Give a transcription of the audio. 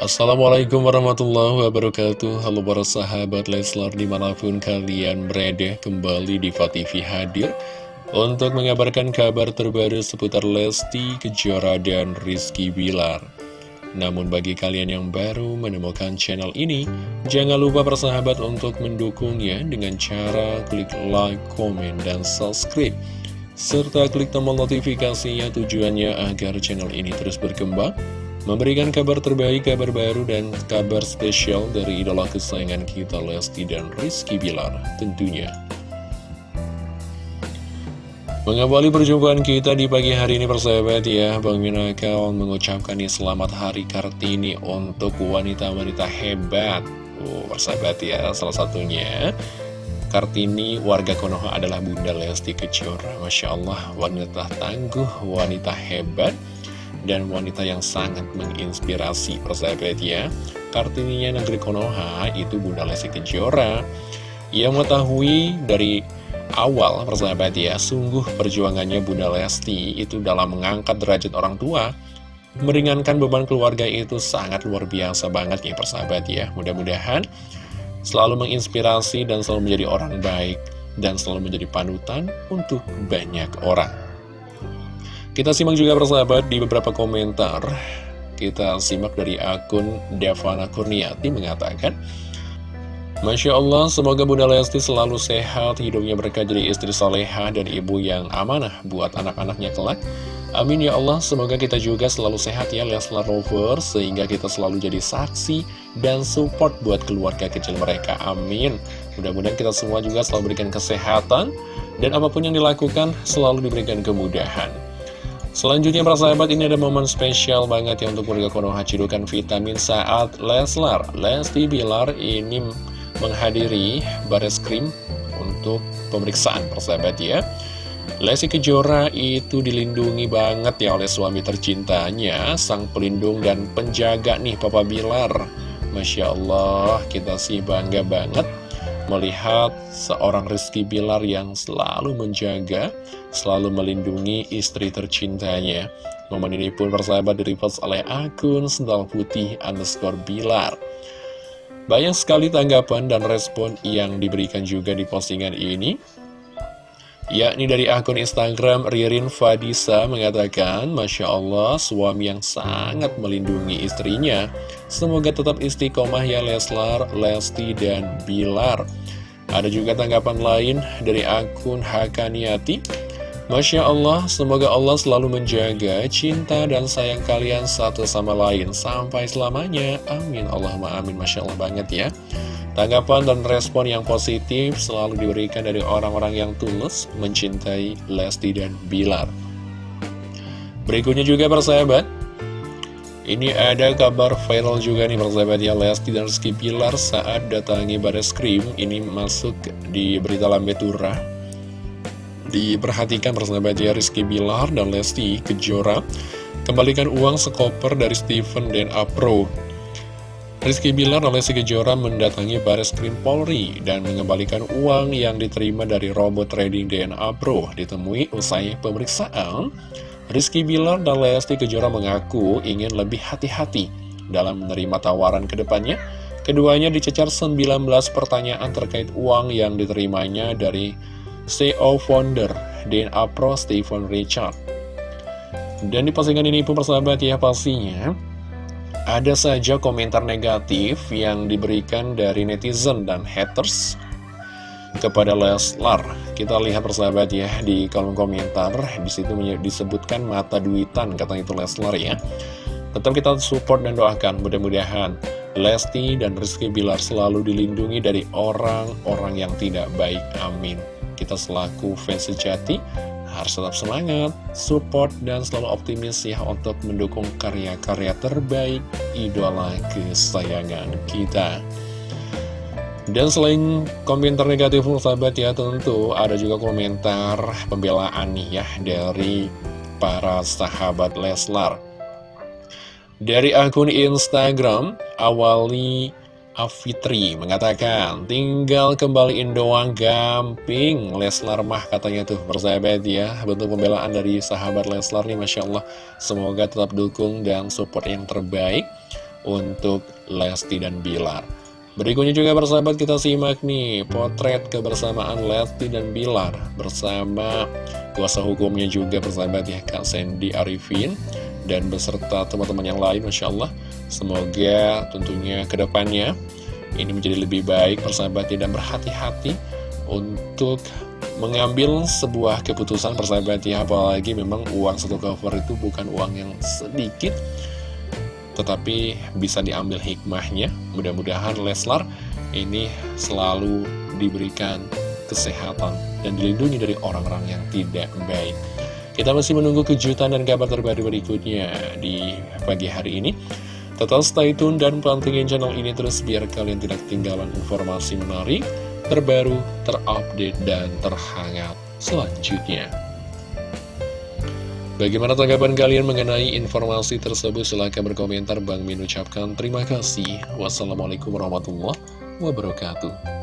Assalamualaikum warahmatullahi wabarakatuh. Halo para sahabat Leslar di mana pun kalian berada Kembali di TV hadir Untuk mengabarkan kabar terbaru seputar Lesti, Kejora, dan Rizky Bilar. Namun bagi kalian yang baru menemukan channel ini Jangan lupa persahabat untuk mendukungnya Dengan cara klik like, komen, dan subscribe serta klik tombol notifikasinya tujuannya agar channel ini terus berkembang Memberikan kabar terbaik, kabar baru, dan kabar spesial dari idola kesayangan kita Lesti dan Rizky Bilar tentunya. Mengawali perjumpaan kita di pagi hari ini persahabat ya. Bang Minakawan mengucapkan selamat hari Kartini untuk wanita-wanita hebat. Oh persahabat ya salah satunya Kartini warga Konoha adalah Bunda Lesti Kejora. Masya Allah wanita tangguh, wanita hebat dan wanita yang sangat menginspirasi. Persahabat ya Kartininya negeri Konoha itu Bunda Lesti Kejora. Yang mengetahui dari awal persahabat ya sungguh perjuangannya Bunda Lesti itu dalam mengangkat derajat orang tua meringankan beban keluarga itu sangat luar biasa banget ya persahabat ya. Mudah-mudahan selalu menginspirasi dan selalu menjadi orang baik dan selalu menjadi panutan untuk banyak orang kita simak juga persahabat di beberapa komentar Kita simak dari akun Devana Kurniati mengatakan Masya Allah, semoga Bunda Lesti selalu sehat, hidupnya berkah jadi istri soleha dan ibu yang amanah buat anak-anaknya kelak. Amin ya Allah, semoga kita juga selalu sehat ya Leslar Rover, sehingga kita selalu jadi saksi dan support buat keluarga kecil mereka. Amin. Mudah-mudahan kita semua juga selalu berikan kesehatan, dan apa pun yang dilakukan selalu diberikan kemudahan. Selanjutnya para sahabat ini ada momen spesial banget ya untuk warga Konoha Cidukan Vitamin saat Leslar Lesti Bilar ini menghadiri baris krim untuk pemeriksaan persahabat ya Lesti Kejora itu dilindungi banget ya oleh suami tercintanya sang pelindung dan penjaga nih Papa Bilar Masya Allah kita sih bangga banget melihat seorang Rizky Bilar yang selalu menjaga, selalu melindungi istri tercintanya. Momen ini pun persahabat direpost oleh akun Sendal Putih underscore Bilar. Banyak sekali tanggapan dan respon yang diberikan juga di postingan ini yakni dari akun Instagram Ririn Fadisa mengatakan Masya Allah suami yang sangat melindungi istrinya semoga tetap istiqomah ya Leslar, Lesti, dan Bilar ada juga tanggapan lain dari akun Hakaniati Masya Allah, semoga Allah selalu menjaga cinta dan sayang kalian satu sama lain sampai selamanya. Amin. Allahumma amin. Masya Allah banget ya. Tanggapan dan respon yang positif selalu diberikan dari orang-orang yang tulus mencintai Lesti dan Bilar. Berikutnya juga persahabat, ini ada kabar viral juga nih persahabat ya Lesti dan Rizky Bilar saat datangi baris krim ini masuk di berita lambe turah. Diperhatikan persahabat ya Rizky Bilar dan Lesti Kejora kembalikan uang sekoper dari Steven dan Apro Rizky Bilar oleh Lesti Kejora mendatangi Baris Krim Polri dan mengembalikan uang yang diterima dari robot trading DNA Pro ditemui usai pemeriksaan. Rizky Bilar dan Lesti Kejora mengaku ingin lebih hati-hati dalam menerima tawaran ke depannya. Keduanya dicecar 19 pertanyaan terkait uang yang diterimanya dari CEO founder DNA Pro Stephen Richard. Dan di postingan ini pun persahabat ya pastinya ada saja komentar negatif yang diberikan dari netizen dan haters kepada Leslar. Kita lihat persahabat ya di kolom komentar, di situ disebutkan mata duitan kata itu Leslar ya. Tetap kita support dan doakan mudah-mudahan Lesti dan Rizky Bilar selalu dilindungi dari orang-orang yang tidak baik. Amin. Kita selaku fans sejati harus tetap semangat, support, dan selalu optimis ya untuk mendukung karya-karya terbaik idola kesayangan kita. Dan selain komentar negatif sahabat ya tentu ada juga komentar pembelaan nih ya dari para sahabat Leslar. Dari akun Instagram, awali Afitri mengatakan, tinggal kembaliin doang gamping. Leslar mah katanya tuh persahabat ya Bentuk pembelaan dari sahabat Leslar nih Masya Allah. Semoga tetap dukung dan support yang terbaik untuk Lesti dan Bilar. Berikutnya juga bersahabat kita simak nih potret kebersamaan Lesti dan Bilar bersama kuasa hukumnya juga bersahabat ya Kak Sandy Arifin dan beserta teman-teman yang lain Masya Allah semoga tentunya ke depannya ini menjadi lebih baik persahabat tidak berhati-hati untuk mengambil sebuah keputusan persahabat ya apalagi memang uang satu cover itu bukan uang yang sedikit tetapi bisa diambil hikmahnya. Mudah-mudahan Leslar ini selalu diberikan kesehatan dan dilindungi dari orang-orang yang tidak baik. Kita masih menunggu kejutan dan kabar terbaru berikutnya di pagi hari ini. Tetap stay tune dan pantengin channel ini terus biar kalian tidak ketinggalan informasi menarik, terbaru, terupdate, dan terhangat selanjutnya. Bagaimana tanggapan kalian mengenai informasi tersebut? Silahkan berkomentar. Bang Min ucapkan terima kasih. Wassalamualaikum warahmatullahi wabarakatuh.